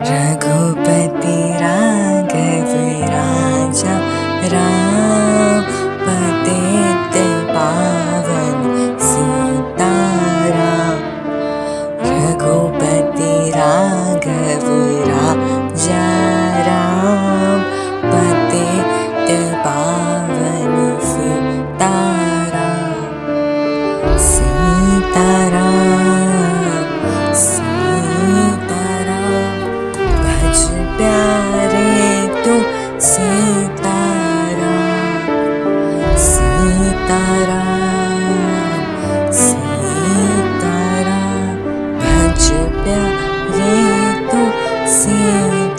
रघुपति राघवीराजा राते पावन सीतारा रघुपति राघव